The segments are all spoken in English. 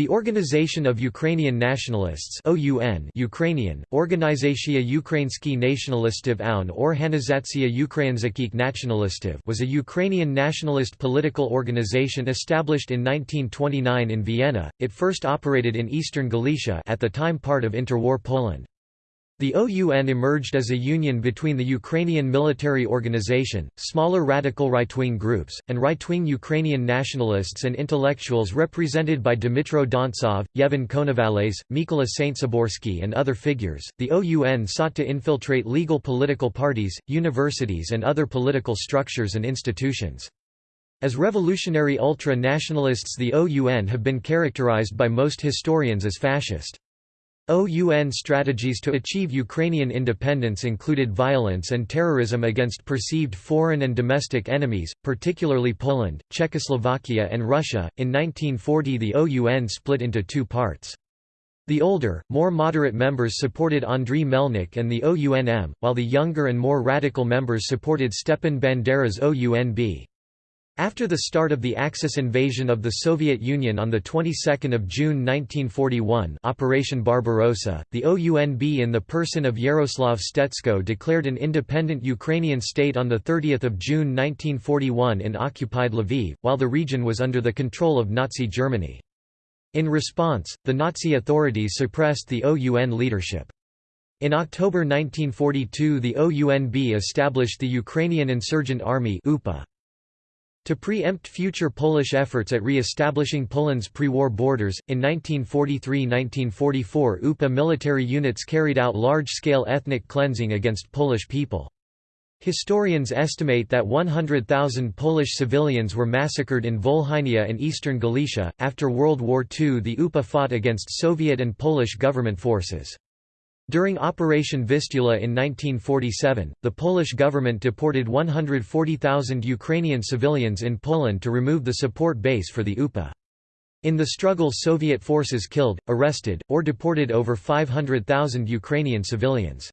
The Organization of Ukrainian Nationalists OUN Ukrainian, Organizacja Ukraiński Nationalistów und Organizacja Ukraińskich Nationalistów was a Ukrainian nationalist political organization established in 1929 in Vienna, it first operated in eastern Galicia at the time part of interwar Poland. The OUN emerged as a union between the Ukrainian military organization, smaller radical right-wing groups, and right-wing Ukrainian nationalists and intellectuals represented by Dmytro Dontsov, Yevhen Konovalets, Mykola Saintsaborsky and other figures. The OUN sought to infiltrate legal political parties, universities and other political structures and institutions. As revolutionary ultra-nationalists the OUN have been characterized by most historians as fascist. OUN strategies to achieve Ukrainian independence included violence and terrorism against perceived foreign and domestic enemies, particularly Poland, Czechoslovakia, and Russia. In 1940, the OUN split into two parts. The older, more moderate members supported Andriy Melnik and the OUNM, while the younger and more radical members supported Stepan Bandera's OUNB. After the start of the Axis invasion of the Soviet Union on the 22nd of June 1941, Operation Barbarossa, the OUNB in the person of Yaroslav Stetsko declared an independent Ukrainian state on the 30th of June 1941 in occupied Lviv, while the region was under the control of Nazi Germany. In response, the Nazi authorities suppressed the OUN leadership. In October 1942 the OUNB established the Ukrainian Insurgent Army UPA. To preempt future Polish efforts at re-establishing Poland's pre-war borders, in 1943–1944 UPA military units carried out large-scale ethnic cleansing against Polish people. Historians estimate that 100,000 Polish civilians were massacred in Volhynia and eastern Galicia. After World War II, the UPA fought against Soviet and Polish government forces. During Operation Vistula in 1947, the Polish government deported 140,000 Ukrainian civilians in Poland to remove the support base for the UPA. In the struggle Soviet forces killed, arrested, or deported over 500,000 Ukrainian civilians.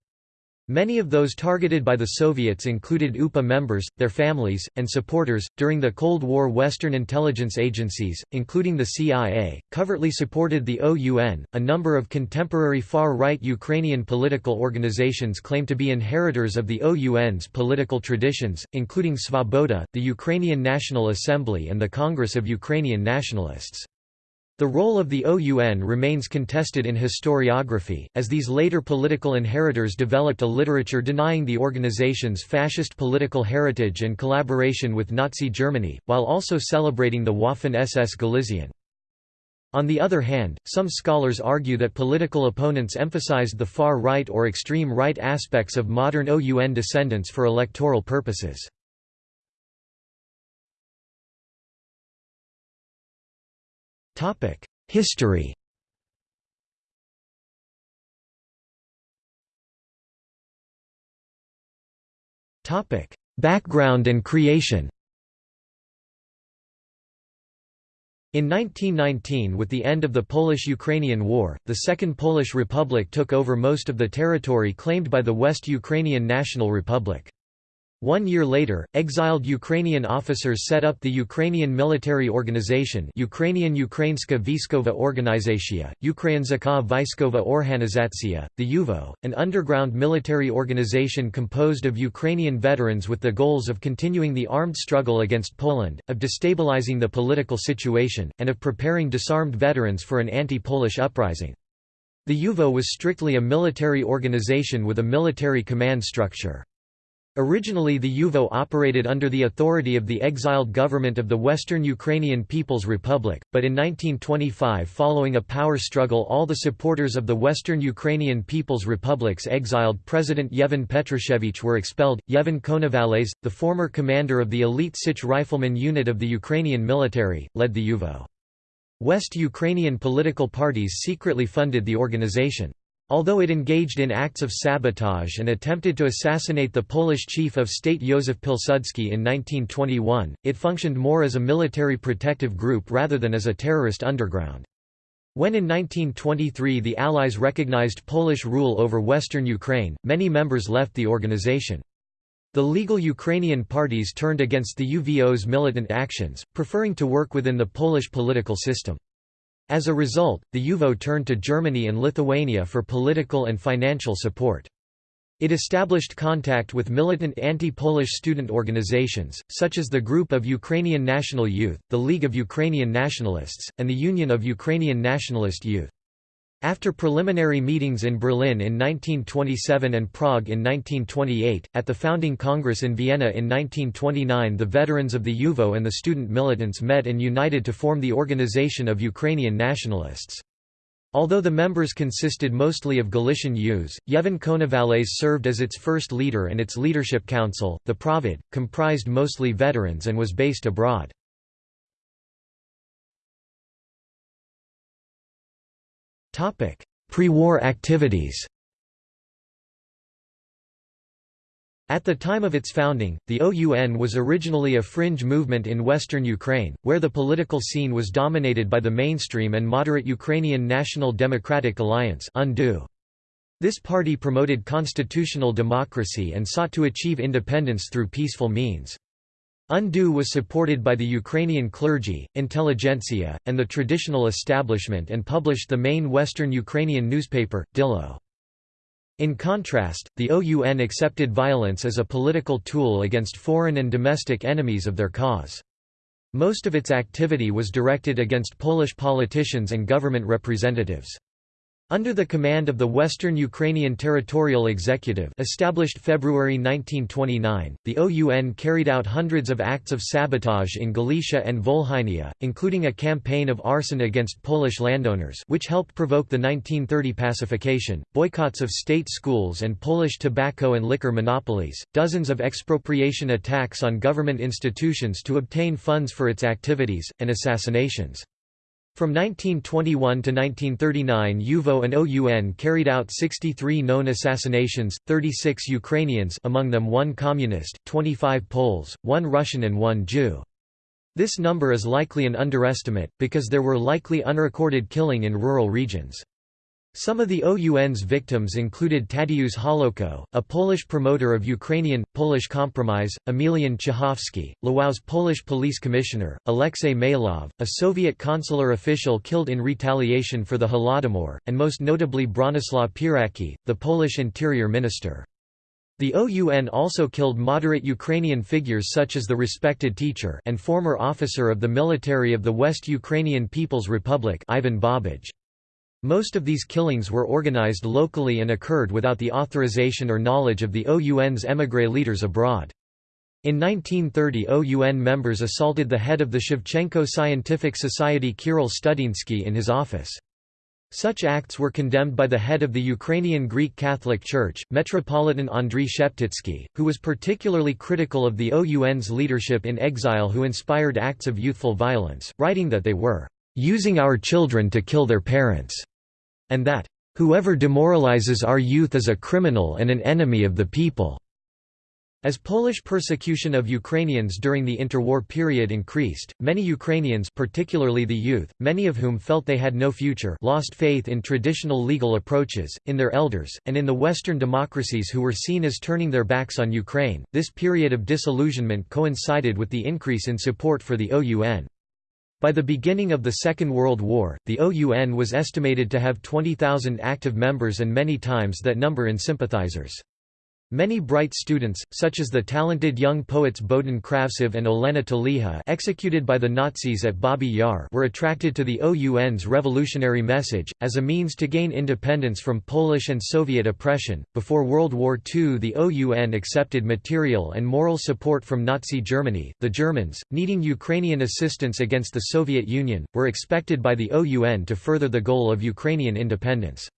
Many of those targeted by the Soviets included UPA members, their families, and supporters. During the Cold War, Western intelligence agencies, including the CIA, covertly supported the OUN. A number of contemporary far right Ukrainian political organizations claim to be inheritors of the OUN's political traditions, including Svoboda, the Ukrainian National Assembly, and the Congress of Ukrainian Nationalists. The role of the OUN remains contested in historiography, as these later political inheritors developed a literature denying the organization's fascist political heritage and collaboration with Nazi Germany, while also celebrating the Waffen-SS Galizien. On the other hand, some scholars argue that political opponents emphasized the far right or extreme right aspects of modern OUN descendants for electoral purposes. History Topic: Background and creation In 1919 with the end of the Polish–Ukrainian War, the Second Polish Republic took over most of the territory claimed by the West Ukrainian National Republic. One year later, exiled Ukrainian officers set up the Ukrainian military organization Ukrainian Ukrainska Viskova Organizacja, Ukrainska Vaiskova Organizacja, the UVO, an underground military organization composed of Ukrainian veterans with the goals of continuing the armed struggle against Poland, of destabilizing the political situation, and of preparing disarmed veterans for an anti-Polish uprising. The UVO was strictly a military organization with a military command structure. Originally the UVO operated under the authority of the exiled government of the Western Ukrainian People's Republic, but in 1925 following a power struggle all the supporters of the Western Ukrainian People's Republic's exiled President Yevhen Petrushevich were expelled. Yevhen Konovalets, the former commander of the elite Sich rifleman unit of the Ukrainian military, led the UVO. West Ukrainian political parties secretly funded the organization. Although it engaged in acts of sabotage and attempted to assassinate the Polish chief of state Józef Pilsudski in 1921, it functioned more as a military protective group rather than as a terrorist underground. When in 1923 the Allies recognized Polish rule over western Ukraine, many members left the organization. The legal Ukrainian parties turned against the UVO's militant actions, preferring to work within the Polish political system. As a result, the UVO turned to Germany and Lithuania for political and financial support. It established contact with militant anti-Polish student organizations, such as the Group of Ukrainian National Youth, the League of Ukrainian Nationalists, and the Union of Ukrainian Nationalist Youth. After preliminary meetings in Berlin in 1927 and Prague in 1928, at the Founding Congress in Vienna in 1929 the veterans of the UVO and the student militants met and united to form the Organization of Ukrainian Nationalists. Although the members consisted mostly of Galician Jews, Yevhen Konovalets served as its first leader and its leadership council, the Provid, comprised mostly veterans and was based abroad. Pre-war activities At the time of its founding, the OUN was originally a fringe movement in western Ukraine, where the political scene was dominated by the mainstream and moderate Ukrainian National Democratic Alliance This party promoted constitutional democracy and sought to achieve independence through peaceful means. UNDU was supported by the Ukrainian clergy, intelligentsia, and the traditional establishment and published the main Western Ukrainian newspaper, Dilo. In contrast, the OUN accepted violence as a political tool against foreign and domestic enemies of their cause. Most of its activity was directed against Polish politicians and government representatives. Under the command of the Western Ukrainian Territorial Executive established February 1929, the OUN carried out hundreds of acts of sabotage in Galicia and Volhynia, including a campaign of arson against Polish landowners which helped provoke the 1930 pacification, boycotts of state schools and Polish tobacco and liquor monopolies, dozens of expropriation attacks on government institutions to obtain funds for its activities, and assassinations. From 1921 to 1939 UVO and OUN carried out 63 known assassinations, 36 Ukrainians among them one communist, 25 Poles, one Russian and one Jew. This number is likely an underestimate, because there were likely unrecorded killing in rural regions. Some of the OUN's victims included Tadeusz Holowko, a Polish promoter of Ukrainian, Polish Compromise, Emilian Chachowski, Lwow's Polish police commissioner, Alexei Maylov, a Soviet consular official killed in retaliation for the Holodomor, and most notably Bronislaw Pieracki, the Polish interior minister. The OUN also killed moderate Ukrainian figures such as the respected teacher and former officer of the military of the West Ukrainian People's Republic Ivan Babij. Most of these killings were organized locally and occurred without the authorization or knowledge of the OUN's émigré leaders abroad. In 1930 OUN members assaulted the head of the Shevchenko Scientific Society Kirill Studinsky in his office. Such acts were condemned by the head of the Ukrainian Greek Catholic Church, Metropolitan Andriy Sheptytsky, who was particularly critical of the OUN's leadership in exile who inspired acts of youthful violence, writing that they were using our children to kill their parents, and that, whoever demoralizes our youth is a criminal and an enemy of the people. As Polish persecution of Ukrainians during the interwar period increased, many Ukrainians particularly the youth, many of whom felt they had no future lost faith in traditional legal approaches, in their elders, and in the Western democracies who were seen as turning their backs on Ukraine. This period of disillusionment coincided with the increase in support for the OUN. By the beginning of the Second World War, the OUN was estimated to have 20,000 active members and many times that number in sympathizers. Many bright students, such as the talented young poets Bohdan Kravtsov and Olena Teliha executed by the Nazis at Babi Yar were attracted to the OUN's revolutionary message, as a means to gain independence from Polish and Soviet oppression. Before World War II the OUN accepted material and moral support from Nazi Germany. The Germans, needing Ukrainian assistance against the Soviet Union, were expected by the OUN to further the goal of Ukrainian independence.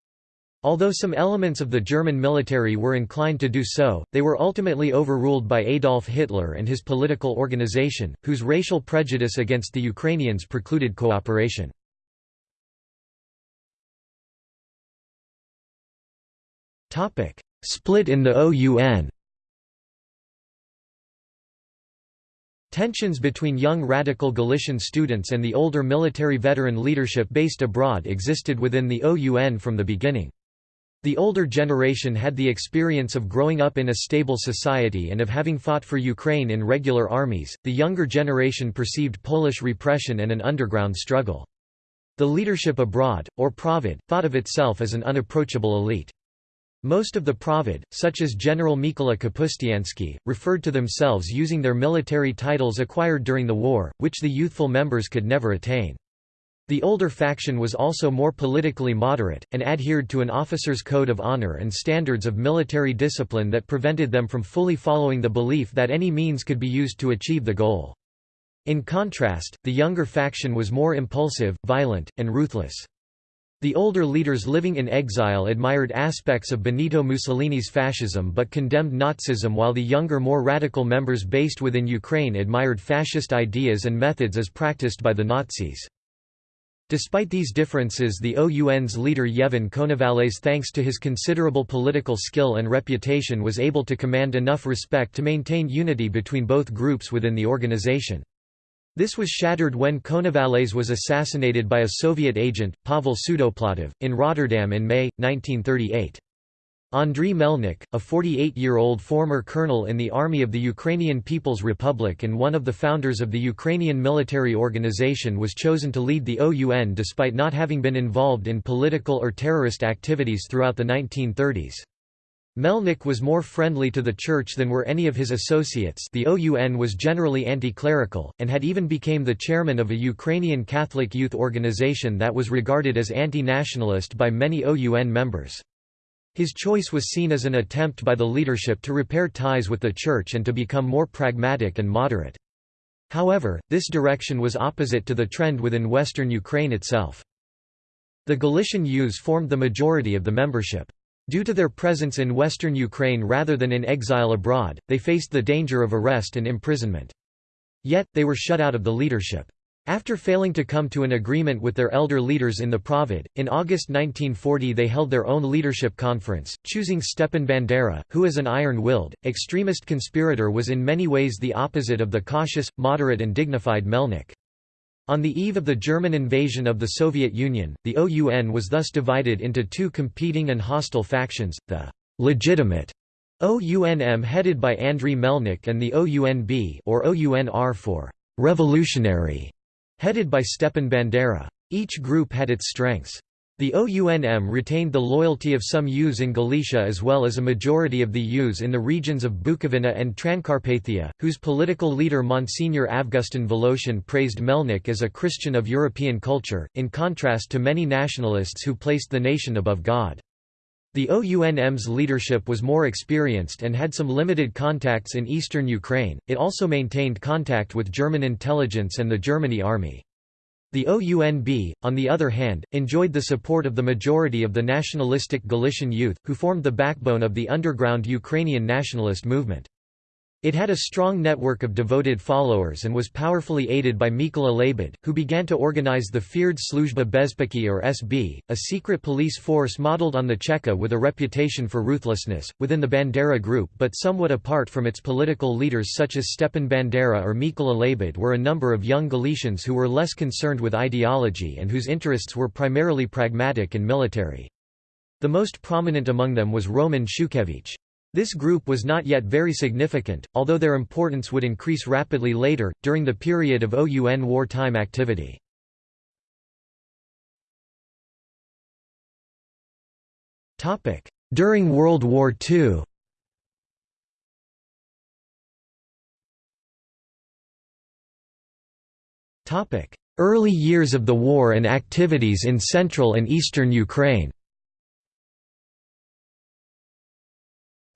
Although some elements of the German military were inclined to do so, they were ultimately overruled by Adolf Hitler and his political organization, whose racial prejudice against the Ukrainians precluded cooperation. Split in the OUN Tensions between young radical Galician students and the older military veteran leadership based abroad existed within the OUN from the beginning. The older generation had the experience of growing up in a stable society and of having fought for Ukraine in regular armies, the younger generation perceived Polish repression and an underground struggle. The leadership abroad, or Provid, thought of itself as an unapproachable elite. Most of the Provid, such as General Mykola Kapustyansky, referred to themselves using their military titles acquired during the war, which the youthful members could never attain. The older faction was also more politically moderate, and adhered to an officer's code of honor and standards of military discipline that prevented them from fully following the belief that any means could be used to achieve the goal. In contrast, the younger faction was more impulsive, violent, and ruthless. The older leaders living in exile admired aspects of Benito Mussolini's fascism but condemned Nazism while the younger more radical members based within Ukraine admired fascist ideas and methods as practiced by the Nazis. Despite these differences the OUN's leader Yevhen Konovalets thanks to his considerable political skill and reputation was able to command enough respect to maintain unity between both groups within the organization. This was shattered when Konovalets was assassinated by a Soviet agent, Pavel Sudoplatov, in Rotterdam in May, 1938. Andriy Melnik, a 48-year-old former colonel in the army of the Ukrainian People's Republic and one of the founders of the Ukrainian military organization was chosen to lead the OUN despite not having been involved in political or terrorist activities throughout the 1930s. Melnik was more friendly to the Church than were any of his associates the OUN was generally anti-clerical, and had even became the chairman of a Ukrainian Catholic youth organization that was regarded as anti-nationalist by many OUN members. His choice was seen as an attempt by the leadership to repair ties with the Church and to become more pragmatic and moderate. However, this direction was opposite to the trend within western Ukraine itself. The Galician Youths formed the majority of the membership. Due to their presence in western Ukraine rather than in exile abroad, they faced the danger of arrest and imprisonment. Yet, they were shut out of the leadership. After failing to come to an agreement with their elder leaders in the Provid, in August 1940 they held their own leadership conference, choosing Stepan Bandera, who as an iron-willed, extremist conspirator was in many ways the opposite of the cautious, moderate and dignified Melnik. On the eve of the German invasion of the Soviet Union, the OUN was thus divided into two competing and hostile factions, the «legitimate» OUNM headed by Andriy Melnik and the OUNB or OUNR for «revolutionary» headed by Stepan Bandera. Each group had its strengths. The OUNM retained the loyalty of some youths in Galicia as well as a majority of the youths in the regions of Bukovina and Transcarpathia, whose political leader Monsignor Avgustin Voloshin praised Melnik as a Christian of European culture, in contrast to many nationalists who placed the nation above God. The OUNM's leadership was more experienced and had some limited contacts in eastern Ukraine, it also maintained contact with German intelligence and the Germany army. The OUNB, on the other hand, enjoyed the support of the majority of the nationalistic Galician youth, who formed the backbone of the underground Ukrainian nationalist movement. It had a strong network of devoted followers and was powerfully aided by Mykola Lebed, who began to organize the feared Sluzhba Bezpeki or SB, a secret police force modeled on the Cheka with a reputation for ruthlessness, within the Bandera group but somewhat apart from its political leaders such as Stepan Bandera or Mykola Lebed were a number of young Galicians who were less concerned with ideology and whose interests were primarily pragmatic and military. The most prominent among them was Roman Shukhevych. This group was not yet very significant, although their importance would increase rapidly later, during the period of OUN wartime activity. During World War II Early years of the war and activities in central and eastern Ukraine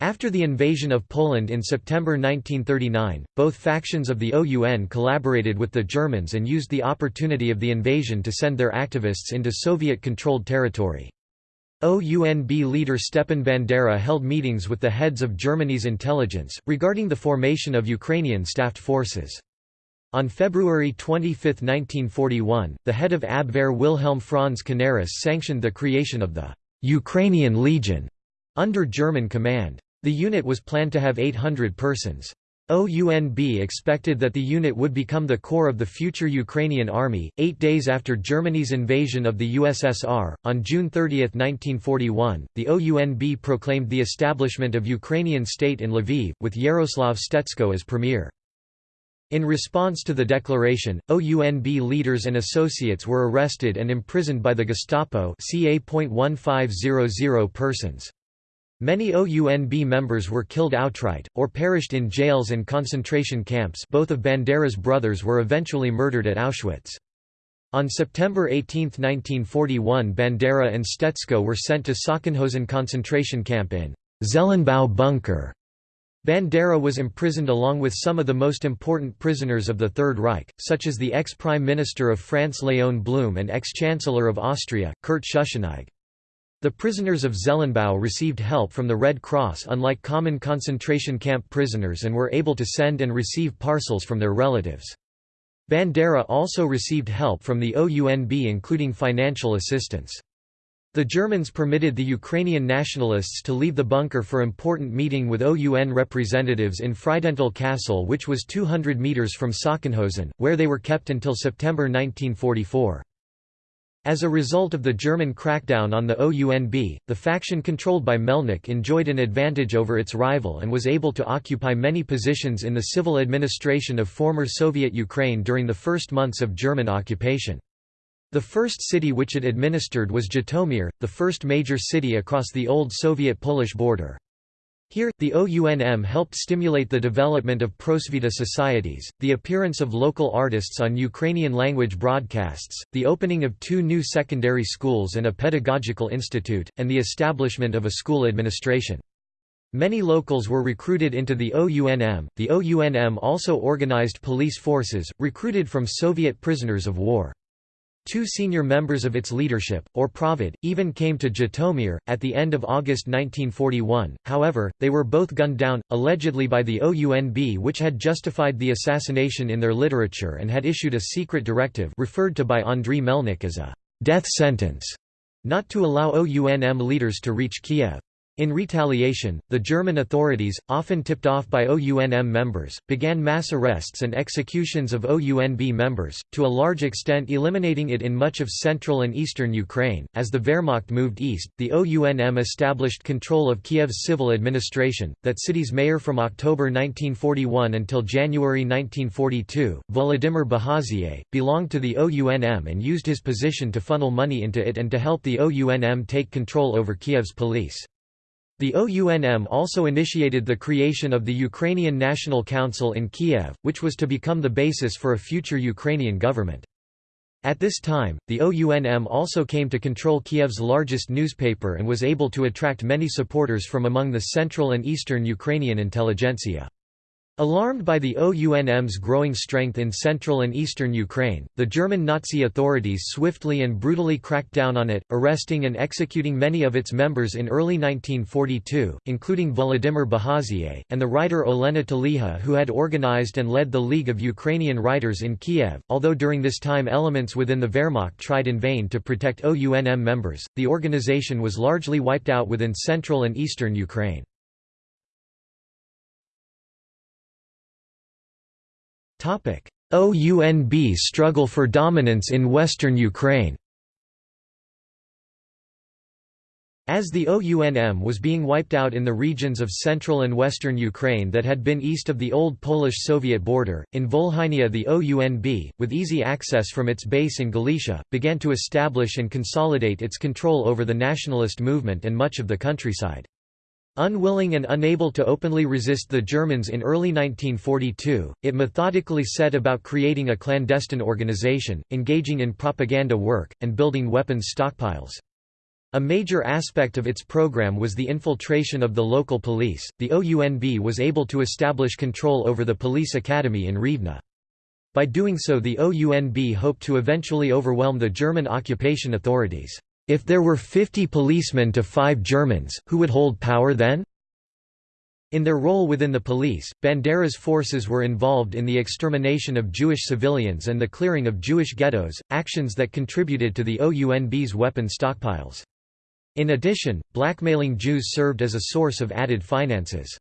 After the invasion of Poland in September 1939, both factions of the OUN collaborated with the Germans and used the opportunity of the invasion to send their activists into Soviet-controlled territory. OUNB leader Stepan Bandera held meetings with the heads of Germany's intelligence, regarding the formation of Ukrainian staffed forces. On February 25, 1941, the head of Abwehr Wilhelm Franz Canaris sanctioned the creation of the «Ukrainian Legion» under German command. The unit was planned to have 800 persons. OUNB expected that the unit would become the core of the future Ukrainian army. Eight days after Germany's invasion of the USSR, on June 30, 1941, the OUNB proclaimed the establishment of Ukrainian state in Lviv, with Yaroslav Stetsko as premier. In response to the declaration, OUNB leaders and associates were arrested and imprisoned by the Gestapo ca.1500 persons. Many OUNB members were killed outright, or perished in jails and concentration camps both of Bandera's brothers were eventually murdered at Auschwitz. On September 18, 1941 Bandera and Stetsko were sent to Sachsenhausen concentration camp in Zellenbau bunker. Bandera was imprisoned along with some of the most important prisoners of the Third Reich, such as the ex-Prime Minister of France Léon Blum and ex-Chancellor of Austria, Kurt Schuschnigg. The prisoners of Zellenbau received help from the Red Cross unlike common concentration camp prisoners and were able to send and receive parcels from their relatives. Bandera also received help from the OUNB including financial assistance. The Germans permitted the Ukrainian nationalists to leave the bunker for important meeting with OUN representatives in Friedenthal Castle which was 200 metres from Sachsenhausen, where they were kept until September 1944. As a result of the German crackdown on the OUNB, the faction controlled by Melnik enjoyed an advantage over its rival and was able to occupy many positions in the civil administration of former Soviet Ukraine during the first months of German occupation. The first city which it administered was Zhytomyr, the first major city across the old Soviet-Polish border. Here, the OUNM helped stimulate the development of prosvita societies, the appearance of local artists on Ukrainian-language broadcasts, the opening of two new secondary schools and a pedagogical institute, and the establishment of a school administration. Many locals were recruited into the OUNM. The OUNM also organized police forces, recruited from Soviet prisoners of war. Two senior members of its leadership, or Provid, even came to Zhytomyr, at the end of August 1941, however, they were both gunned down, allegedly by the OUNB which had justified the assassination in their literature and had issued a secret directive referred to by Andriy Melnik as a «death sentence» not to allow OUNM leaders to reach Kiev. In retaliation, the German authorities, often tipped off by OUNM members, began mass arrests and executions of OUNB members, to a large extent eliminating it in much of central and eastern Ukraine. As the Wehrmacht moved east, the OUNM established control of Kiev's civil administration, that city's mayor from October 1941 until January 1942, Volodymyr Bahazie, belonged to the OUNM and used his position to funnel money into it and to help the OUNM take control over Kiev's police. The OUNM also initiated the creation of the Ukrainian National Council in Kiev, which was to become the basis for a future Ukrainian government. At this time, the OUNM also came to control Kiev's largest newspaper and was able to attract many supporters from among the central and eastern Ukrainian intelligentsia. Alarmed by the OUNM's growing strength in central and eastern Ukraine, the German Nazi authorities swiftly and brutally cracked down on it, arresting and executing many of its members in early 1942, including Volodymyr Bahazie, and the writer Olena Teliha who had organized and led the League of Ukrainian Writers in Kiev. Although during this time elements within the Wehrmacht tried in vain to protect OUNM members, the organization was largely wiped out within central and eastern Ukraine. OUNB struggle for dominance in western Ukraine As the OUNM was being wiped out in the regions of central and western Ukraine that had been east of the old Polish-Soviet border, in Volhynia the OUNB, with easy access from its base in Galicia, began to establish and consolidate its control over the nationalist movement and much of the countryside. Unwilling and unable to openly resist the Germans in early 1942, it methodically set about creating a clandestine organization, engaging in propaganda work, and building weapons stockpiles. A major aspect of its program was the infiltration of the local police. The OUNB was able to establish control over the police academy in Rivne. By doing so, the OUNB hoped to eventually overwhelm the German occupation authorities. If there were 50 policemen to 5 Germans, who would hold power then? In their role within the police, Bandera's forces were involved in the extermination of Jewish civilians and the clearing of Jewish ghettos, actions that contributed to the OUNB's weapon stockpiles. In addition, blackmailing Jews served as a source of added finances.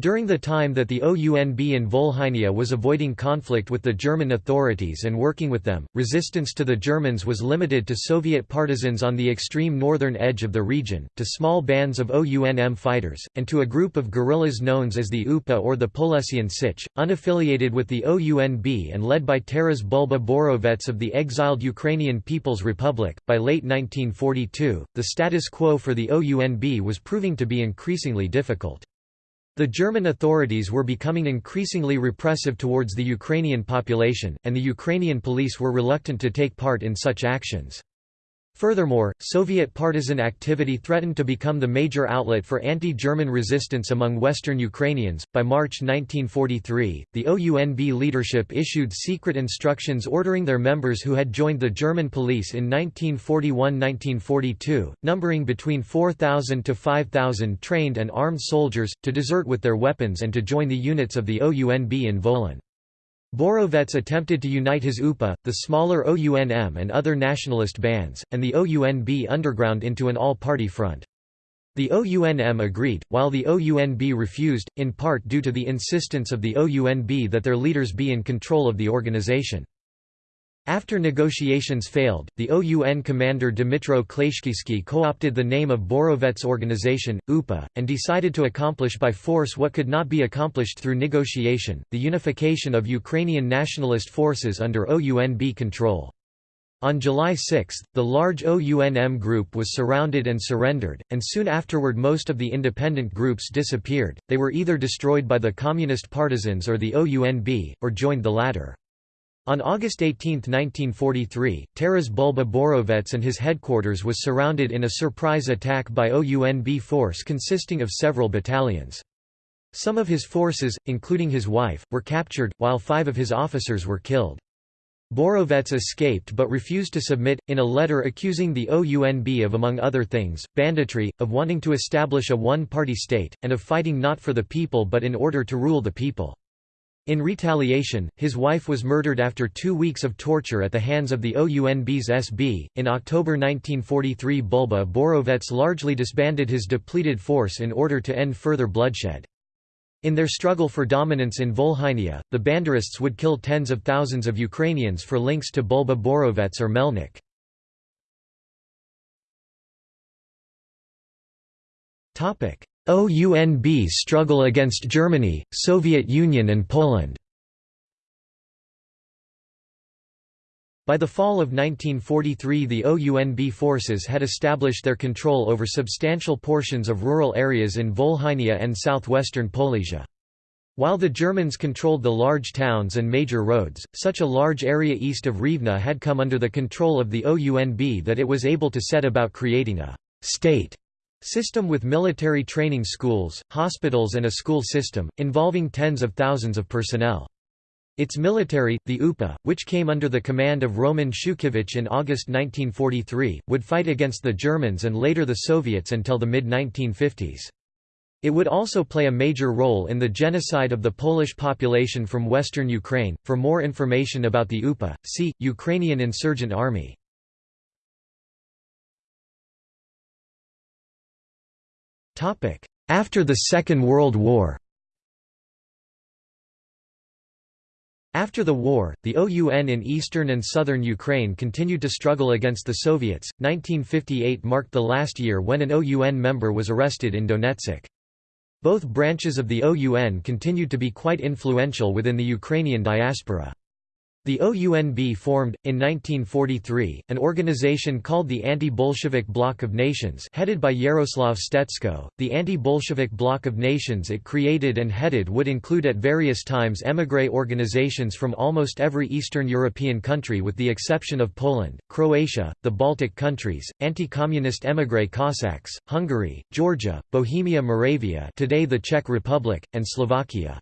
During the time that the OUNB in Volhynia was avoiding conflict with the German authorities and working with them, resistance to the Germans was limited to Soviet partisans on the extreme northern edge of the region, to small bands of OUNM fighters, and to a group of guerrillas known as the UPA or the Polesian Sich, unaffiliated with the OUNB and led by Taras Bulba Borovets of the exiled Ukrainian People's Republic. By late 1942, the status quo for the OUNB was proving to be increasingly difficult. The German authorities were becoming increasingly repressive towards the Ukrainian population, and the Ukrainian police were reluctant to take part in such actions. Furthermore, Soviet partisan activity threatened to become the major outlet for anti-German resistance among Western Ukrainians. By March 1943, the OUNB leadership issued secret instructions ordering their members who had joined the German police in 1941-1942, numbering between 4,000 to 5,000 trained and armed soldiers, to desert with their weapons and to join the units of the OUNB in Volyn. Borovets attempted to unite his UPA, the smaller OUNM and other nationalist bands, and the OUNB underground into an all-party front. The OUNM agreed, while the OUNB refused, in part due to the insistence of the OUNB that their leaders be in control of the organization. After negotiations failed, the OUN commander Dmytro Klyachkivsky co-opted the name of Borovets' organization, UPA, and decided to accomplish by force what could not be accomplished through negotiation, the unification of Ukrainian nationalist forces under OUNB control. On July 6, the large OUNM group was surrounded and surrendered, and soon afterward most of the independent groups disappeared, they were either destroyed by the communist partisans or the OUNB, or joined the latter. On August 18, 1943, Taras Bulba Borovets and his headquarters was surrounded in a surprise attack by OUNB force consisting of several battalions. Some of his forces, including his wife, were captured, while five of his officers were killed. Borovets escaped but refused to submit, in a letter accusing the OUNB of among other things, banditry, of wanting to establish a one-party state, and of fighting not for the people but in order to rule the people. In retaliation, his wife was murdered after two weeks of torture at the hands of the OUNB's SB. In October 1943, Bulba Borovets largely disbanded his depleted force in order to end further bloodshed. In their struggle for dominance in Volhynia, the Banderists would kill tens of thousands of Ukrainians for links to Bulba Borovets or Melnik. OUNB struggle against Germany, Soviet Union and Poland By the fall of 1943 the OUNB forces had established their control over substantial portions of rural areas in Volhynia and southwestern Polesia. While the Germans controlled the large towns and major roads, such a large area east of Rivne had come under the control of the OUNB that it was able to set about creating a «state» System with military training schools, hospitals and a school system, involving tens of thousands of personnel. Its military, the UPA, which came under the command of Roman Shukhevych in August 1943, would fight against the Germans and later the Soviets until the mid-1950s. It would also play a major role in the genocide of the Polish population from western Ukraine. For more information about the UPA, see Ukrainian Insurgent Army. After the Second World War After the war, the OUN in eastern and southern Ukraine continued to struggle against the Soviets. 1958 marked the last year when an OUN member was arrested in Donetsk. Both branches of the OUN continued to be quite influential within the Ukrainian diaspora. The OUNB formed, in 1943, an organization called the Anti-Bolshevik Bloc of Nations headed by Yaroslav Stetsko. The Anti-Bolshevik Bloc of Nations it created and headed would include at various times émigré organizations from almost every Eastern European country with the exception of Poland, Croatia, the Baltic countries, anti-communist émigré Cossacks, Hungary, Georgia, Bohemia Moravia today the Czech Republic, and Slovakia.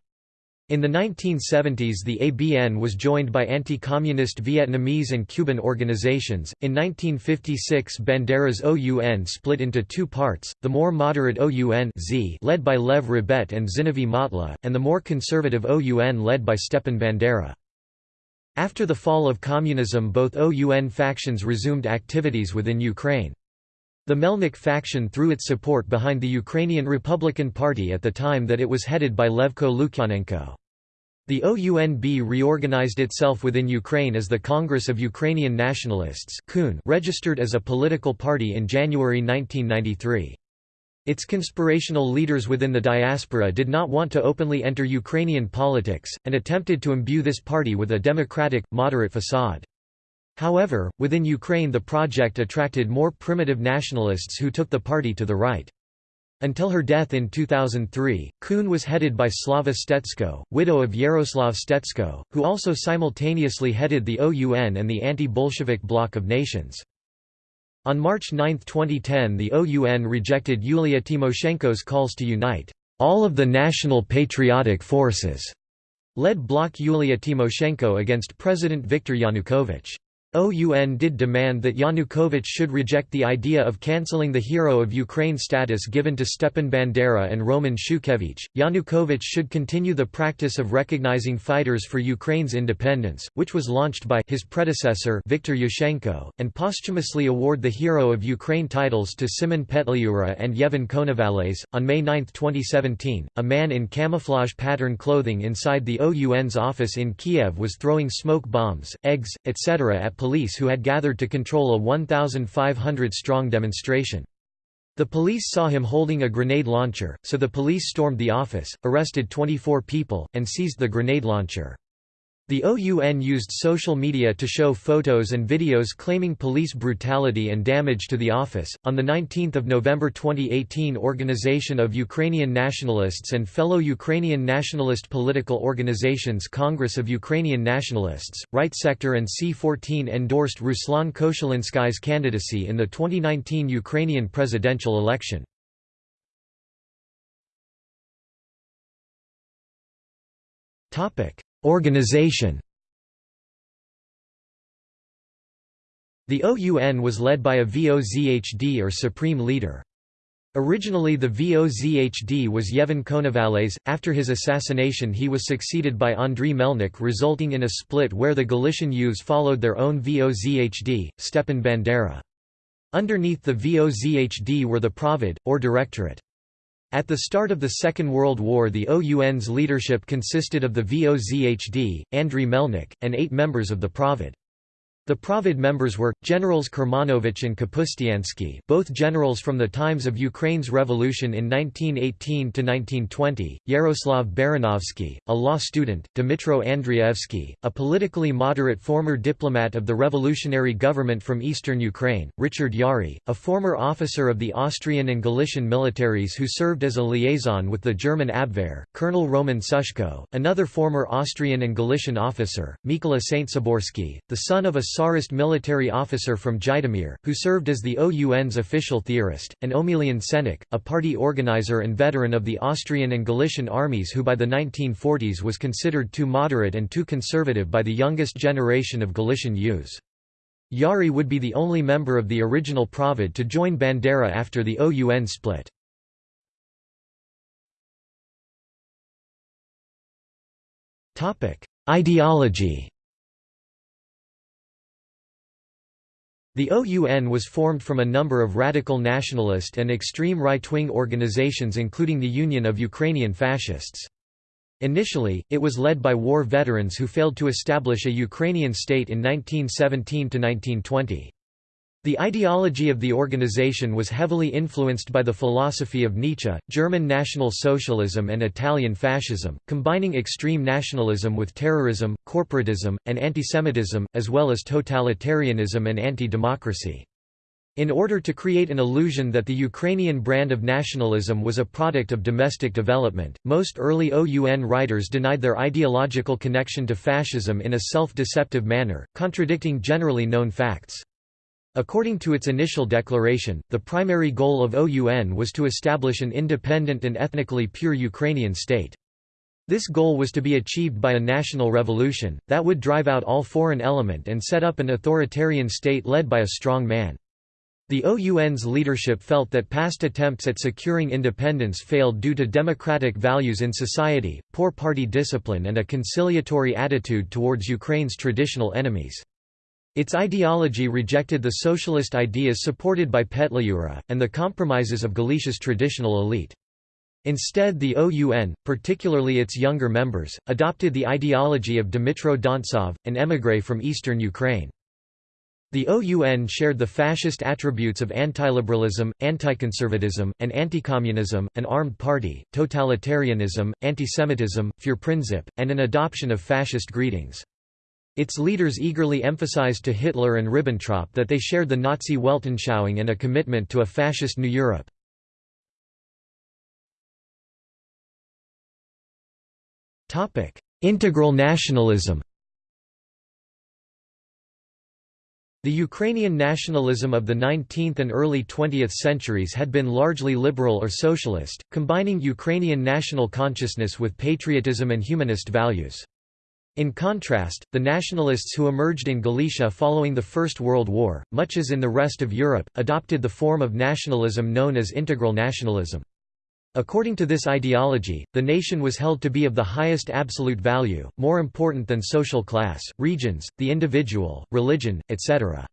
In the 1970s the ABN was joined by anti-communist Vietnamese and Cuban organizations. In 1956 Bandera's OUN split into two parts, the more moderate OUN led by Lev Rebet and Zinovy Motla, and the more conservative OUN led by Stepan Bandera. After the fall of communism both OUN factions resumed activities within Ukraine. The Melnik faction threw its support behind the Ukrainian Republican Party at the time that it was headed by Levko Lukyanenko. The OUNB reorganized itself within Ukraine as the Congress of Ukrainian Nationalists registered as a political party in January 1993. Its conspirational leaders within the diaspora did not want to openly enter Ukrainian politics, and attempted to imbue this party with a democratic, moderate facade. However, within Ukraine the project attracted more primitive nationalists who took the party to the right. Until her death in 2003, KUN was headed by Slava Stetsko, widow of Yaroslav Stetsko, who also simultaneously headed the OUN and the anti-Bolshevik bloc of nations. On March 9, 2010 the OUN rejected Yulia Tymoshenko's calls to unite all of the national patriotic forces, led bloc Yulia Tymoshenko against President Viktor Yanukovych. OUN did demand that Yanukovych should reject the idea of cancelling the Hero of Ukraine status given to Stepan Bandera and Roman Shukhevych. Yanukovych should continue the practice of recognizing fighters for Ukraine's independence, which was launched by his predecessor Viktor Yushchenko, and posthumously award the Hero of Ukraine titles to Simon Petliura and Yevhen Konovalets. On May 9, 2017, a man in camouflage pattern clothing inside the OUN's office in Kiev was throwing smoke bombs, eggs, etc. at police who had gathered to control a 1,500-strong demonstration. The police saw him holding a grenade launcher, so the police stormed the office, arrested 24 people, and seized the grenade launcher. The OUN used social media to show photos and videos claiming police brutality and damage to the office. On the 19th of November 2018, Organization of Ukrainian Nationalists and fellow Ukrainian nationalist political organizations Congress of Ukrainian Nationalists, Right Sector and C14 endorsed Ruslan Koshulynskyi's candidacy in the 2019 Ukrainian presidential election. Topic: Organization The OUN was led by a VOZHD or Supreme Leader. Originally the VOZHD was Yevhen Konovalets, after his assassination he was succeeded by Andriy Melnik resulting in a split where the Galician youths followed their own VOZHD, Stepan Bandera. Underneath the VOZHD were the Provid, or Directorate. At the start of the Second World War the OUN's leadership consisted of the VOZHD, Andriy Melnik, and eight members of the Provid. The Provid members were, Generals Kermanovich and Kapustyansky both generals from the times of Ukraine's revolution in 1918–1920, Yaroslav Baranovsky, a law student, Dmitro Andrievsky, a politically moderate former diplomat of the revolutionary government from eastern Ukraine, Richard Yary, a former officer of the Austrian and Galician militaries who served as a liaison with the German Abwehr, Colonel Roman Sushko, another former Austrian and Galician officer, Mykola Saint-Saborsky, the son of a Tsarist military officer from Zhytomyr, who served as the OUN's official theorist, and Omelian Senik, a party organizer and veteran of the Austrian and Galician armies who by the 1940s was considered too moderate and too conservative by the youngest generation of Galician youths. Yary would be the only member of the original Provid to join Bandera after the OUN split. Ideology The OUN was formed from a number of radical nationalist and extreme right-wing organizations including the Union of Ukrainian Fascists. Initially, it was led by war veterans who failed to establish a Ukrainian state in 1917–1920. The ideology of the organization was heavily influenced by the philosophy of Nietzsche, German National Socialism and Italian Fascism, combining extreme nationalism with terrorism, corporatism, and antisemitism, as well as totalitarianism and anti-democracy. In order to create an illusion that the Ukrainian brand of nationalism was a product of domestic development, most early OUN writers denied their ideological connection to fascism in a self-deceptive manner, contradicting generally known facts. According to its initial declaration, the primary goal of OUN was to establish an independent and ethnically pure Ukrainian state. This goal was to be achieved by a national revolution, that would drive out all foreign element and set up an authoritarian state led by a strong man. The OUN's leadership felt that past attempts at securing independence failed due to democratic values in society, poor party discipline and a conciliatory attitude towards Ukraine's traditional enemies. Its ideology rejected the socialist ideas supported by Petliura, and the compromises of Galicia's traditional elite. Instead the OUN, particularly its younger members, adopted the ideology of Dmytro Dontsov, an émigré from eastern Ukraine. The OUN shared the fascist attributes of antiliberalism, anticonservatism, and anticommunism, an armed party, totalitarianism, antisemitism, Führerprinzip, and an adoption of fascist greetings. Its leaders eagerly emphasized to Hitler and Ribbentrop that they shared the Nazi Weltanschauung and a commitment to a fascist New Europe. Integral nationalism The Ukrainian nationalism of the 19th and early 20th centuries had been largely liberal or socialist, combining Ukrainian national consciousness with patriotism and humanist values. In contrast, the nationalists who emerged in Galicia following the First World War, much as in the rest of Europe, adopted the form of nationalism known as integral nationalism. According to this ideology, the nation was held to be of the highest absolute value, more important than social class, regions, the individual, religion, etc.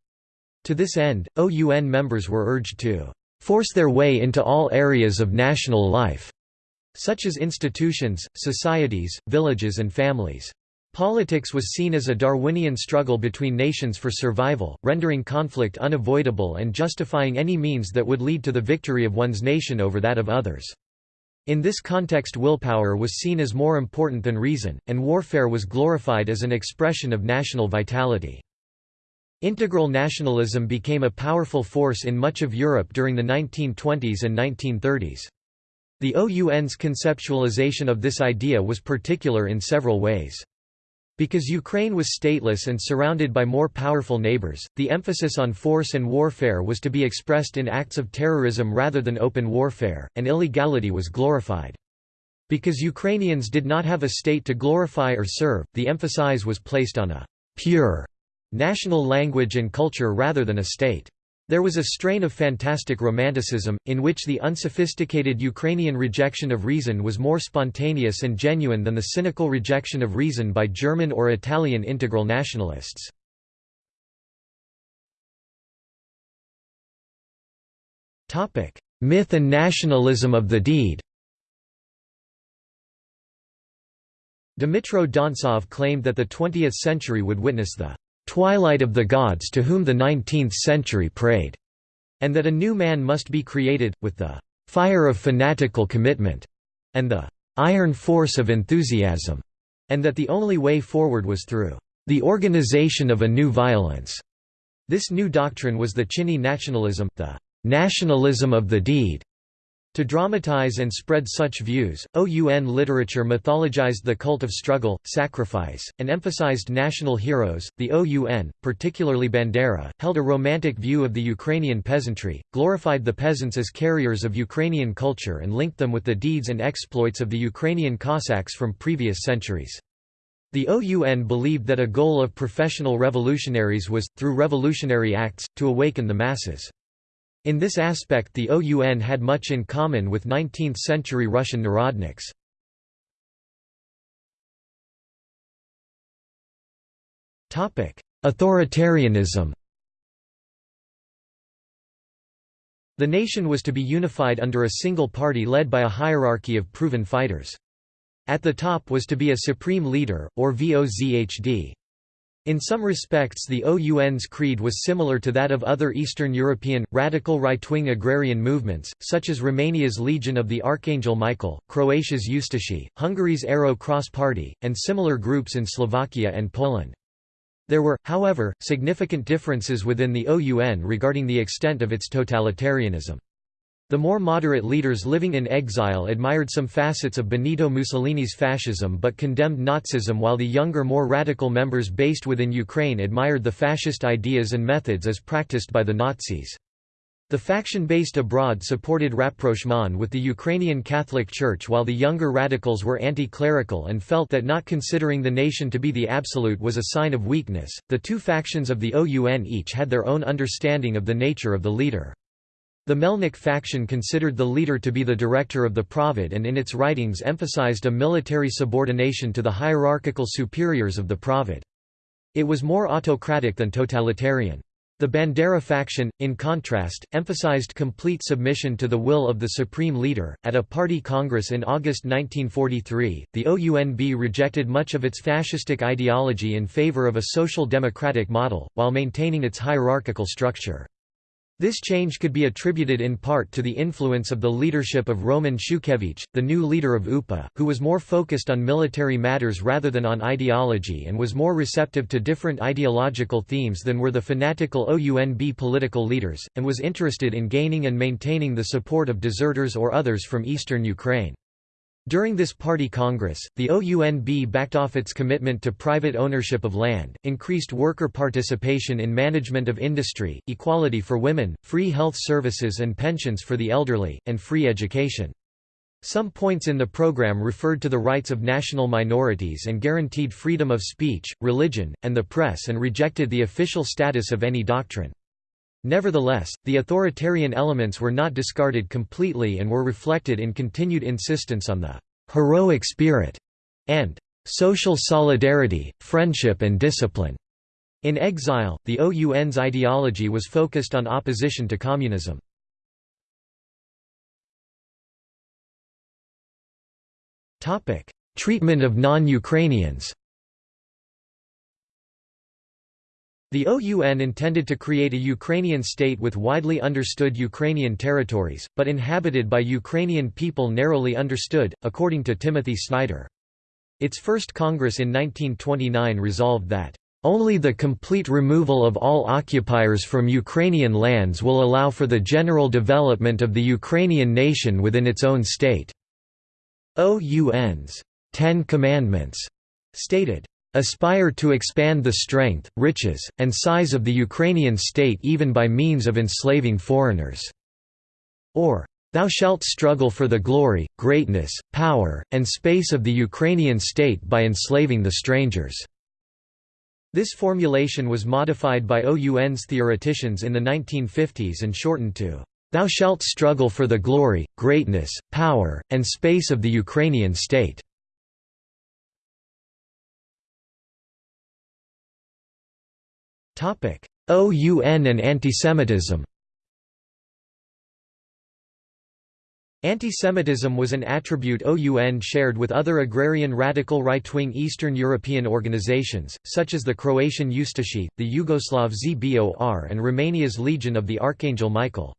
To this end, OUN members were urged to force their way into all areas of national life, such as institutions, societies, villages and families. Politics was seen as a Darwinian struggle between nations for survival, rendering conflict unavoidable and justifying any means that would lead to the victory of one's nation over that of others. In this context willpower was seen as more important than reason, and warfare was glorified as an expression of national vitality. Integral nationalism became a powerful force in much of Europe during the 1920s and 1930s. The OUN's conceptualization of this idea was particular in several ways. Because Ukraine was stateless and surrounded by more powerful neighbors, the emphasis on force and warfare was to be expressed in acts of terrorism rather than open warfare, and illegality was glorified. Because Ukrainians did not have a state to glorify or serve, the emphasis was placed on a «pure» national language and culture rather than a state. There was a strain of fantastic romanticism, in which the unsophisticated Ukrainian rejection of reason was more spontaneous and genuine than the cynical rejection of reason by German or Italian integral nationalists. Myth and nationalism of the deed Dmytro Dontsov claimed that the 20th century would witness the twilight of the gods to whom the 19th century prayed, and that a new man must be created, with the fire of fanatical commitment, and the iron force of enthusiasm, and that the only way forward was through the organization of a new violence. This new doctrine was the Chinny nationalism, the nationalism of the deed, to dramatize and spread such views, OUN literature mythologized the cult of struggle, sacrifice, and emphasized national heroes. The OUN, particularly Bandera, held a romantic view of the Ukrainian peasantry, glorified the peasants as carriers of Ukrainian culture and linked them with the deeds and exploits of the Ukrainian Cossacks from previous centuries. The OUN believed that a goal of professional revolutionaries was, through revolutionary acts, to awaken the masses. In this aspect the OUN had much in common with 19th-century Russian narodniks. Authoritarianism The nation was to be unified under a single party led by a hierarchy of proven fighters. At the top was to be a supreme leader, or VOZHD. In some respects the OUN's creed was similar to that of other Eastern European, radical right-wing agrarian movements, such as Romania's Legion of the Archangel Michael, Croatia's Ustashi, Hungary's Arrow Cross Party, and similar groups in Slovakia and Poland. There were, however, significant differences within the OUN regarding the extent of its totalitarianism. The more moderate leaders living in exile admired some facets of Benito Mussolini's fascism but condemned Nazism while the younger more radical members based within Ukraine admired the fascist ideas and methods as practiced by the Nazis. The faction based abroad supported rapprochement with the Ukrainian Catholic Church while the younger radicals were anti-clerical and felt that not considering the nation to be the absolute was a sign of weakness. The two factions of the OUN each had their own understanding of the nature of the leader. The Melnik faction considered the leader to be the director of the Provid and in its writings emphasized a military subordination to the hierarchical superiors of the Provid. It was more autocratic than totalitarian. The Bandera faction, in contrast, emphasized complete submission to the will of the supreme leader. At a party congress in August 1943, the OUNB rejected much of its fascistic ideology in favor of a social democratic model, while maintaining its hierarchical structure. This change could be attributed in part to the influence of the leadership of Roman Shukhevych, the new leader of UPA, who was more focused on military matters rather than on ideology and was more receptive to different ideological themes than were the fanatical OUNB political leaders, and was interested in gaining and maintaining the support of deserters or others from eastern Ukraine. During this party congress, the OUNB backed off its commitment to private ownership of land, increased worker participation in management of industry, equality for women, free health services and pensions for the elderly, and free education. Some points in the program referred to the rights of national minorities and guaranteed freedom of speech, religion, and the press and rejected the official status of any doctrine. Nevertheless, the authoritarian elements were not discarded completely and were reflected in continued insistence on the «heroic spirit» and «social solidarity, friendship and discipline». In exile, the OUN's ideology was focused on opposition to communism. Treatment of non-Ukrainians The OUN intended to create a Ukrainian state with widely understood Ukrainian territories, but inhabited by Ukrainian people narrowly understood, according to Timothy Snyder. Its first Congress in 1929 resolved that, "...only the complete removal of all occupiers from Ukrainian lands will allow for the general development of the Ukrainian nation within its own state." OUN's Ten Commandments stated, aspire to expand the strength, riches, and size of the Ukrainian state even by means of enslaving foreigners." Or, "...thou shalt struggle for the glory, greatness, power, and space of the Ukrainian state by enslaving the strangers." This formulation was modified by OUN's theoreticians in the 1950s and shortened to, "...thou shalt struggle for the glory, greatness, power, and space of the Ukrainian state." OUN and antisemitism Antisemitism was an attribute OUN shared with other agrarian radical right-wing Eastern European organizations, such as the Croatian Ustashi, the Yugoslav ZBOR and Romania's Legion of the Archangel Michael.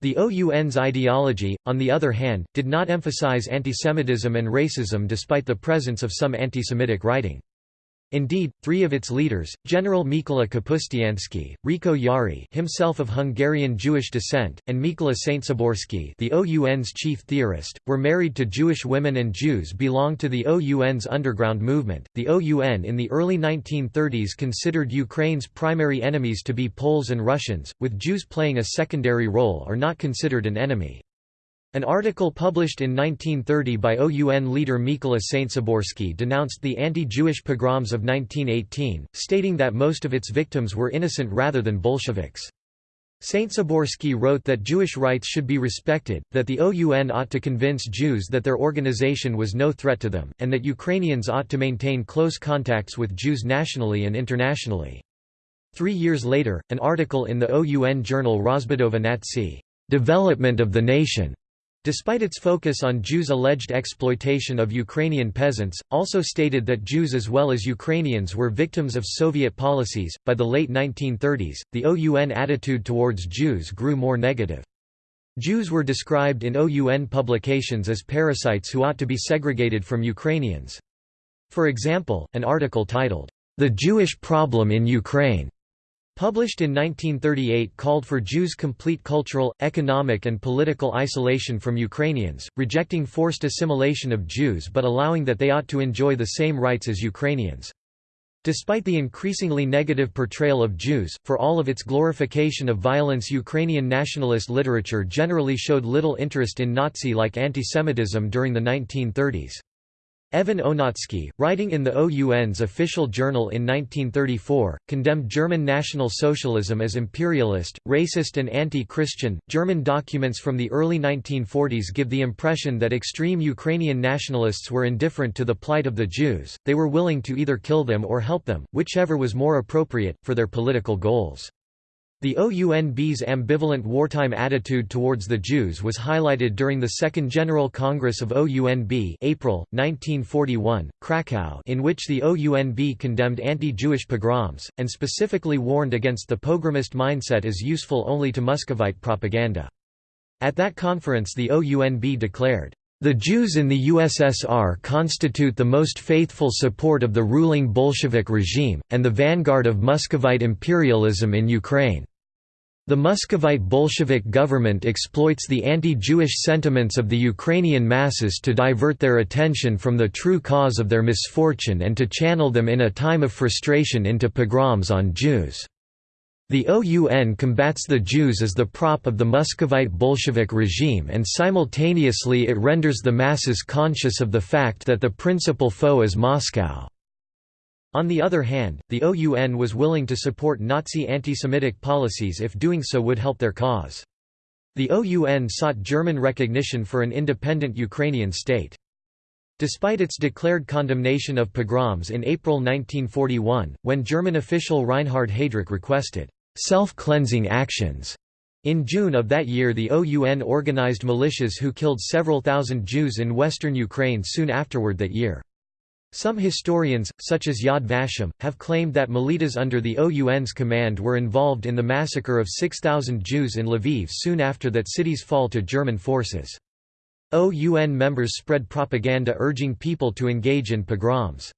The OUN's ideology, on the other hand, did not emphasize antisemitism and racism despite the presence of some antisemitic writing. Indeed, three of its leaders, General Mikola Kapustyanski, Riko Yary himself of Hungarian Jewish descent, and Mikola Stsiborskyi the OUN's chief theorist, were married to Jewish women and Jews belonged to the OUN's underground movement. The OUN in the early 1930s considered Ukraine's primary enemies to be Poles and Russians, with Jews playing a secondary role or not considered an enemy. An article published in 1930 by OUN leader Mykola Stsiborskyi denounced the anti-Jewish pogroms of 1918, stating that most of its victims were innocent rather than Bolsheviks. Stsiborskyi wrote that Jewish rights should be respected, that the OUN ought to convince Jews that their organization was no threat to them, and that Ukrainians ought to maintain close contacts with Jews nationally and internationally. Three years later, an article in the OUN journal Rozbudova Natsy, Development of the Nation, despite its focus on Jews' alleged exploitation of Ukrainian peasants, also stated that Jews as well as Ukrainians were victims of Soviet policies. By the late 1930s, the OUN attitude towards Jews grew more negative. Jews were described in OUN publications as parasites who ought to be segregated from Ukrainians. For example, an article titled, The Jewish Problem in Ukraine published in 1938 called for Jews' complete cultural, economic and political isolation from Ukrainians, rejecting forced assimilation of Jews but allowing that they ought to enjoy the same rights as Ukrainians. Despite the increasingly negative portrayal of Jews, for all of its glorification of violence Ukrainian nationalist literature generally showed little interest in Nazi-like antisemitism during the 1930s. Evan Onatsky, writing in the OUN's official journal in 1934, condemned German National Socialism as imperialist, racist, and anti Christian. German documents from the early 1940s give the impression that extreme Ukrainian nationalists were indifferent to the plight of the Jews, they were willing to either kill them or help them, whichever was more appropriate, for their political goals. The OUNB's ambivalent wartime attitude towards the Jews was highlighted during the Second General Congress of OUNB April, 1941, Krakow in which the OUNB condemned anti-Jewish pogroms, and specifically warned against the pogromist mindset as useful only to Muscovite propaganda. At that conference the OUNB declared, the Jews in the USSR constitute the most faithful support of the ruling Bolshevik regime, and the vanguard of Muscovite imperialism in Ukraine. The Muscovite Bolshevik government exploits the anti-Jewish sentiments of the Ukrainian masses to divert their attention from the true cause of their misfortune and to channel them in a time of frustration into pogroms on Jews. The OUN combats the Jews as the prop of the Muscovite Bolshevik regime and simultaneously it renders the masses conscious of the fact that the principal foe is Moscow. On the other hand, the OUN was willing to support Nazi anti-Semitic policies if doing so would help their cause. The OUN sought German recognition for an independent Ukrainian state. Despite its declared condemnation of pogroms in April 1941, when German official Reinhard Heydrich requested self-cleansing actions. In June of that year the OUN organized militias who killed several thousand Jews in western Ukraine soon afterward that year. Some historians, such as Yad Vashem, have claimed that militas under the OUN's command were involved in the massacre of 6,000 Jews in Lviv soon after that city's fall to German forces. OUN members spread propaganda urging people to engage in pogroms.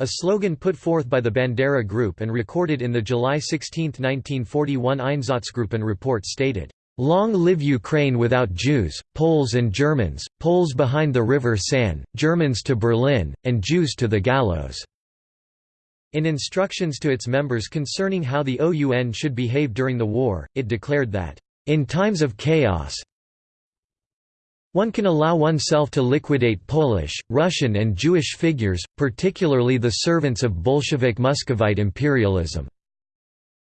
A slogan put forth by the Bandera Group and recorded in the July 16, 1941 Einsatzgruppen report stated, "'Long live Ukraine without Jews, Poles and Germans, Poles behind the river San, Germans to Berlin, and Jews to the gallows." In instructions to its members concerning how the OUN should behave during the war, it declared that, "'In times of chaos, one can allow oneself to liquidate Polish, Russian and Jewish figures, particularly the servants of Bolshevik Muscovite imperialism."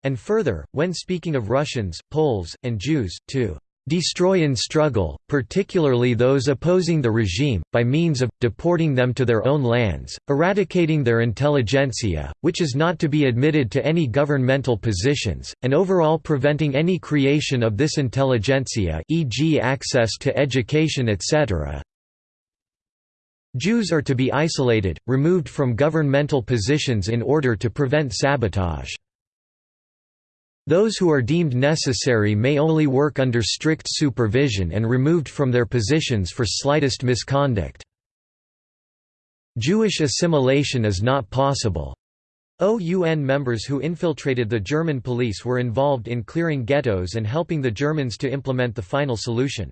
And further, when speaking of Russians, Poles, and Jews, to destroy in struggle, particularly those opposing the regime, by means of, deporting them to their own lands, eradicating their intelligentsia, which is not to be admitted to any governmental positions, and overall preventing any creation of this intelligentsia e.g. access to education etc. Jews are to be isolated, removed from governmental positions in order to prevent sabotage. Those who are deemed necessary may only work under strict supervision and removed from their positions for slightest misconduct. Jewish assimilation is not possible. OUN members who infiltrated the German police were involved in clearing ghettos and helping the Germans to implement the final solution.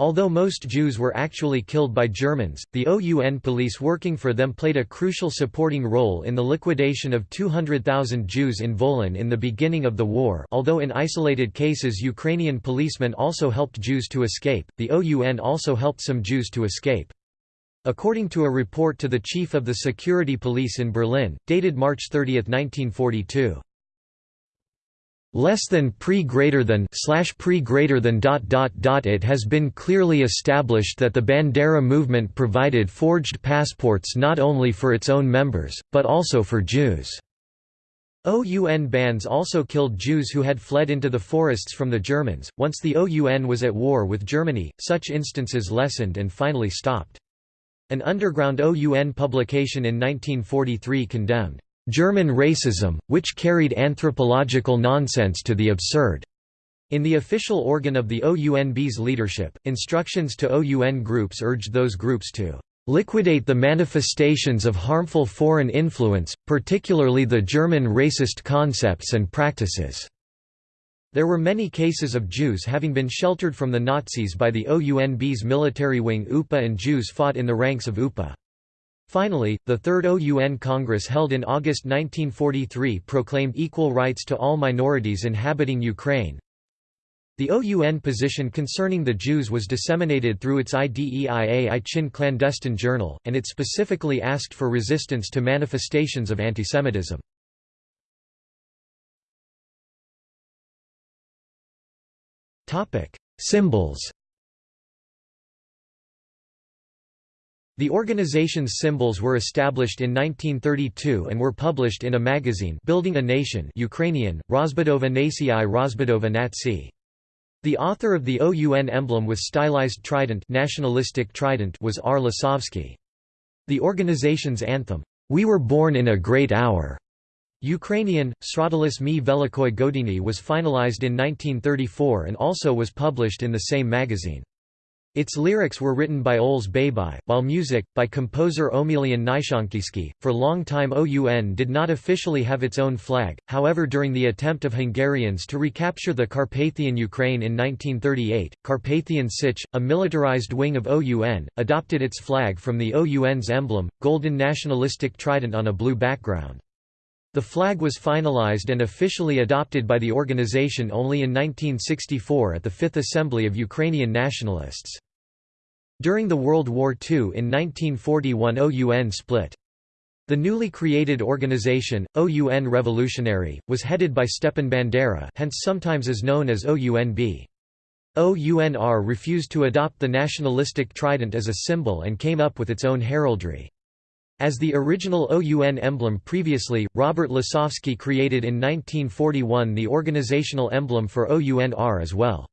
Although most Jews were actually killed by Germans, the OUN police working for them played a crucial supporting role in the liquidation of 200,000 Jews in Volyn in the beginning of the war although in isolated cases Ukrainian policemen also helped Jews to escape, the OUN also helped some Jews to escape. According to a report to the chief of the security police in Berlin, dated March 30, 1942, less than pre greater than slash pre greater than dot dot dot it has been clearly established that the Bandera movement provided forged passports not only for its own members, but also for Jews. OUN bands also killed Jews who had fled into the forests from the Germans. Once the OUN was at war with Germany, such instances lessened and finally stopped. An underground OUN publication in 1943 condemned German racism, which carried anthropological nonsense to the absurd. In the official organ of the OUNB's leadership, instructions to OUN groups urged those groups to liquidate the manifestations of harmful foreign influence, particularly the German racist concepts and practices." There were many cases of Jews having been sheltered from the Nazis by the OUNB's military wing UPA and Jews fought in the ranks of UPA. Finally, the Third OUN Congress held in August 1943 proclaimed equal rights to all minorities inhabiting Ukraine. The OUN position concerning the Jews was disseminated through its IDEIA I-Chin clandestine journal, and it specifically asked for resistance to manifestations of antisemitism. Symbols The organization's symbols were established in 1932 and were published in a magazine Building a Nation Ukrainian, Rozbudova Nacji Rozbudova Nazi. The author of the OUN emblem with stylized trident, nationalistic trident was R. Lisovsky. The organization's anthem, "'We were born in a great hour' Ukrainian, Srodilis mi velikoi godini was finalized in 1934 and also was published in the same magazine. Its lyrics were written by Oles Babiy, while music, by composer Omelian Nyzhankivsky. For long time OUN did not officially have its own flag, however during the attempt of Hungarians to recapture the Carpathian Ukraine in 1938, Carpathian Sich, a militarized wing of OUN, adopted its flag from the OUN's emblem, golden nationalistic trident on a blue background. The flag was finalized and officially adopted by the organization only in 1964 at the Fifth Assembly of Ukrainian Nationalists. During the World War II in 1941 OUN split. The newly created organization, OUN Revolutionary, was headed by Stepan Bandera hence sometimes is known as OUNB. OUNR refused to adopt the nationalistic trident as a symbol and came up with its own heraldry. As the original OUN emblem previously, Robert Lisovsky created in 1941 the organizational emblem for OUNR as well.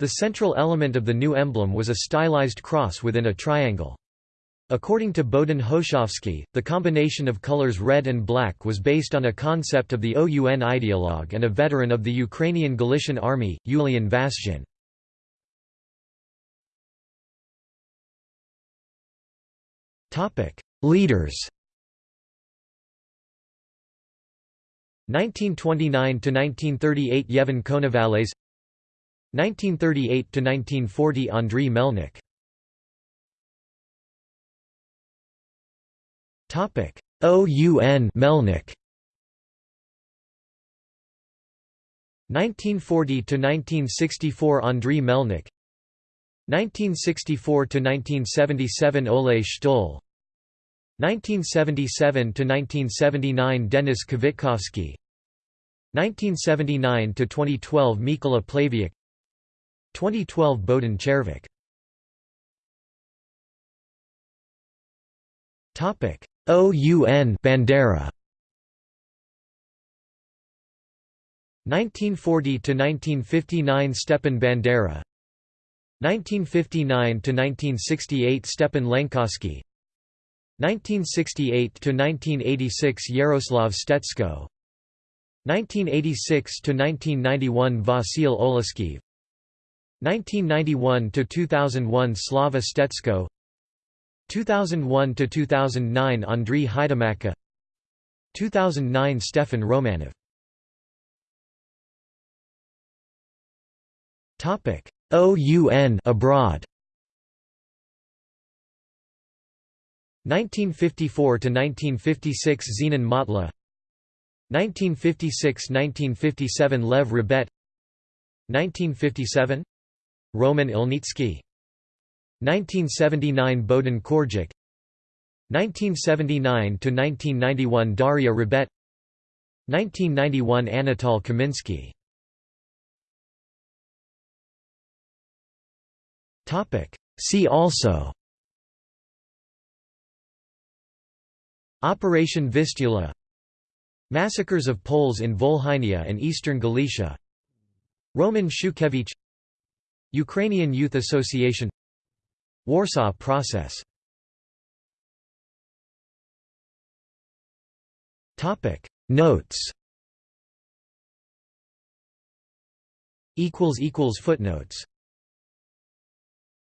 The central element of the new emblem was a stylized cross within a triangle. According to Bohdan Hoshovsky, the combination of colors red and black was based on a concept of the OUN ideologue and a veteran of the Ukrainian Galician Army, Yulian Vashjin. Leaders 1929–1938 Yevhen Konovalets 1938–1940 Andriy Melnik. OUN Melnik. 1940–1964 Andriy Melnik. 1964–1977 Ole Stoll 1977–1979 Denis Kvitkovsky 1979–2012 Mykola Plaviuk 2012 Bohdan Chervak. OUN Bandera. 1940 to 1959 Stepan Bandera. 1959 to 1968 Stepan Lenkavsky 1968–1986 Yaroslav Stetsko. 1986 to 1991 Vasil Oleskiv 1991–2001 Slava Stetsko. 2001 to 2009 Andriy Haidamakha 2009 Stefan Romaniw. Topic OUN abroad. 1954 to 1956 Zenon Matla. 1956–1957 Lev Rebet 1957 Roman Ilnitsky. 1979 Bohdan Korjak 1979–1991 Daria Rebet 1991 Anatol Kaminsky See also. Operation Vistula. Massacres of Poles in Volhynia and eastern Galicia. Roman Shukhevych Ukrainian Youth Association Warsaw Process. Topic. Notes. Equals equals Footnotes